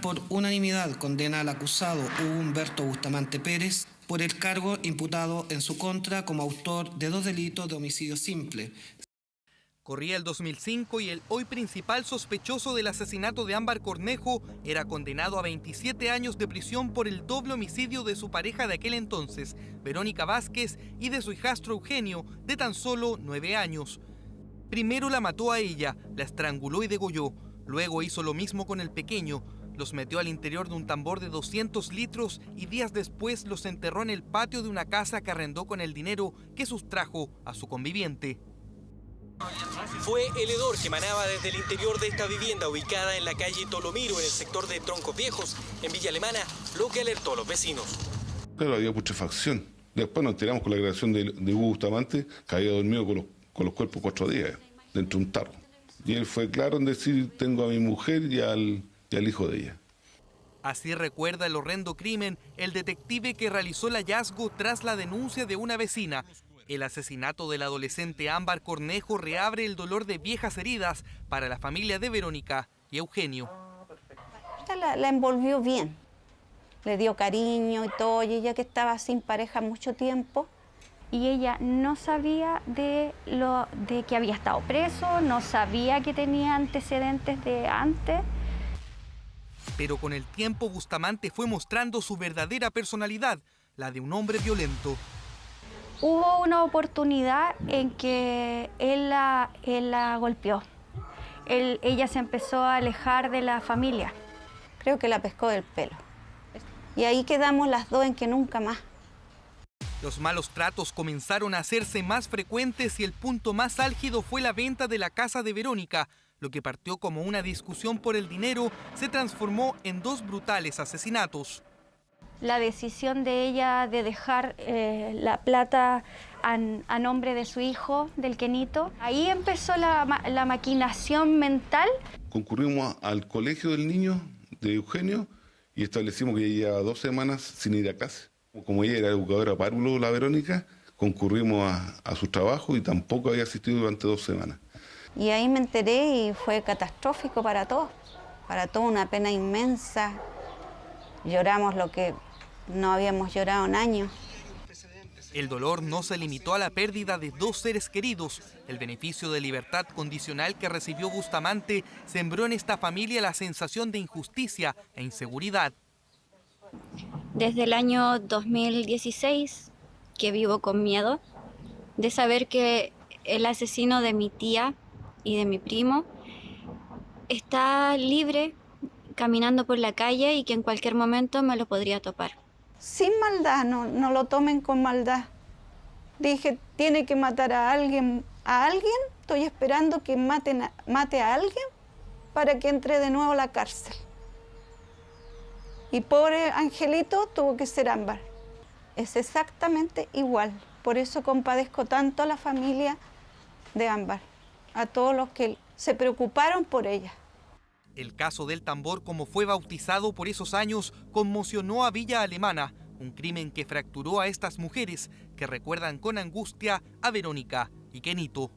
por unanimidad condena al acusado Hugo Humberto Bustamante Pérez por el cargo imputado en su contra como autor de dos delitos de homicidio simple. Corría el 2005 y el hoy principal sospechoso del asesinato de Ámbar Cornejo era condenado a 27 años de prisión por el doble homicidio de su pareja de aquel entonces, Verónica Vázquez, y de su hijastro Eugenio, de tan solo 9 años. Primero la mató a ella, la estranguló y degolló. Luego hizo lo mismo con el pequeño, los metió al interior de un tambor de 200 litros y días después los enterró en el patio de una casa que arrendó con el dinero que sustrajo a su conviviente. Fue el hedor que emanaba desde el interior de esta vivienda ubicada en la calle Tolomiro, en el sector de Troncos Viejos, en Villa Alemana, lo que alertó a los vecinos. Claro, había putrefacción. Después nos enteramos con la grabación de, de Hugo Bustamante, que había dormido con los, con los cuerpos cuatro días, dentro de un tarro. Y él fue claro en decir, tengo a mi mujer y al, y al hijo de ella. Así recuerda el horrendo crimen el detective que realizó el hallazgo tras la denuncia de una vecina. El asesinato del adolescente Ámbar Cornejo reabre el dolor de viejas heridas para la familia de Verónica y Eugenio. La, la envolvió bien, le dio cariño y todo, y ella que estaba sin pareja mucho tiempo, y ella no sabía de, lo, de que había estado preso, no sabía que tenía antecedentes de antes. Pero con el tiempo Bustamante fue mostrando su verdadera personalidad, la de un hombre violento. Hubo una oportunidad en que él la, él la golpeó. Él, ella se empezó a alejar de la familia. Creo que la pescó del pelo. Y ahí quedamos las dos en que nunca más. Los malos tratos comenzaron a hacerse más frecuentes y el punto más álgido fue la venta de la casa de Verónica. Lo que partió como una discusión por el dinero se transformó en dos brutales asesinatos. La decisión de ella de dejar eh, la plata a, a, nombre de su hijo, del Kenito, ahí empezó la, la maquinación mental. Concurrimos al colegio del niño, de Eugenio, y establecimos que ella dos semanas sin ir a casa. Como ella era educadora párvulo, la Verónica, concurrimos a, a, su trabajo y tampoco había asistido durante dos semanas. Y ahí me enteré y fue catastrófico para todos, para todos una pena inmensa. Lloramos lo que no habíamos llorado en años. El dolor no se limitó a la pérdida de dos seres queridos. El beneficio de libertad condicional que recibió Bustamante sembró en esta familia la sensación de injusticia e inseguridad. Desde el año 2016 que vivo con miedo de saber que el asesino de mi tía y de mi primo está libre caminando por la calle y que en cualquier momento me lo podría topar. Sin maldad, no, lo tomen con maldad. Dije, tiene que matar a alguien, a alguien, estoy esperando que mate a alguien para que entre de nuevo a la cárcel. Y pobre Angelito tuvo que ser ámbar. Es exactamente igual. Por eso compadezco tanto a la familia de ámbar, a todos los que se preocuparon por ella. El caso del tambor, como fue bautizado por esos años, conmocionó a Villa Alemana, un crimen que fracturó a estas mujeres que recuerdan con angustia a Verónica y Kenito.